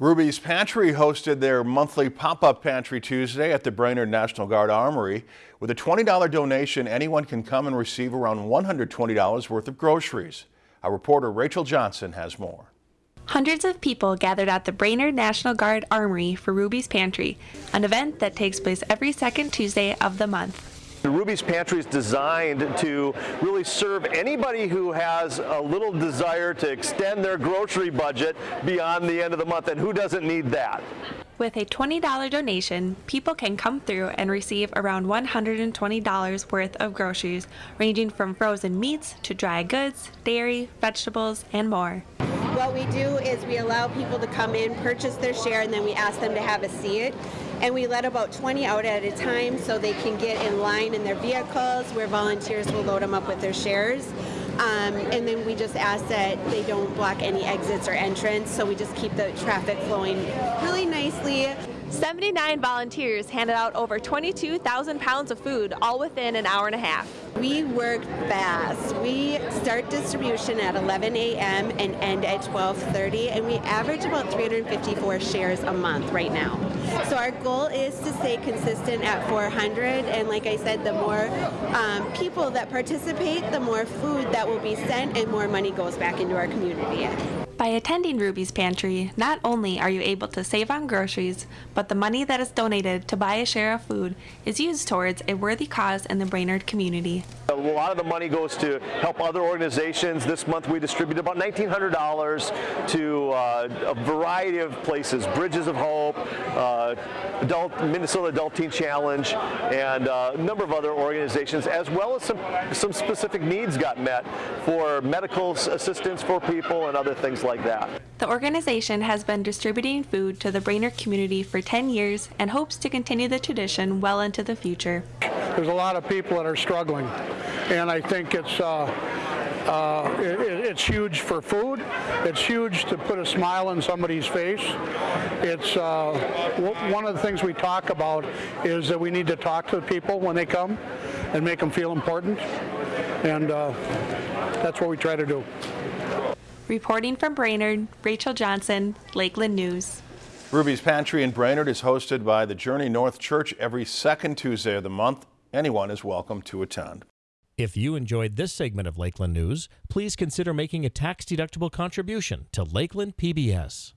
Ruby's Pantry hosted their monthly pop-up pantry Tuesday at the Brainerd National Guard Armory. With a $20 donation, anyone can come and receive around $120 worth of groceries. Our reporter Rachel Johnson has more. Hundreds of people gathered at the Brainerd National Guard Armory for Ruby's Pantry, an event that takes place every second Tuesday of the month. The Ruby's Pantry is designed to really serve anybody who has a little desire to extend their grocery budget beyond the end of the month, and who doesn't need that? With a $20 donation, people can come through and receive around $120 worth of groceries, ranging from frozen meats to dry goods, dairy, vegetables, and more. What we do is we allow people to come in, purchase their share, and then we ask them to have a seat. And we let about 20 out at a time so they can get in line in their vehicles where volunteers will load them up with their shares. Um, and then we just ask that they don't block any exits or entrance, so we just keep the traffic flowing really nicely. 79 volunteers handed out over 22,000 pounds of food, all within an hour and a half. We work fast. We start distribution at 11 a.m. and end at 12:30, and we average about 354 shares a month right now. So our goal is to stay consistent at 400, and like I said, the more um, people that participate, the more food that will be sent, and more money goes back into our community. By attending Ruby's Pantry, not only are you able to save on groceries, but the money that is donated to buy a share of food is used towards a worthy cause in the Brainerd community. A lot of the money goes to help other organizations. This month we distributed about $1,900 to uh, a variety of places, Bridges of Hope, uh, Adult, Minnesota Adult Teen Challenge, and uh, a number of other organizations, as well as some, some specific needs got met for medical assistance for people and other things like that. The organization has been distributing food to the Brainerd community for 10 years and hopes to continue the tradition well into the future. There's a lot of people that are struggling, and I think it's uh, uh, it, it's huge for food. It's huge to put a smile on somebody's face. It's uh, one of the things we talk about is that we need to talk to the people when they come and make them feel important, and uh, that's what we try to do. Reporting from Brainerd, Rachel Johnson, Lakeland News. Ruby's Pantry in Brainerd is hosted by the Journey North Church every second Tuesday of the month. Anyone is welcome to attend. If you enjoyed this segment of Lakeland News, please consider making a tax-deductible contribution to Lakeland PBS.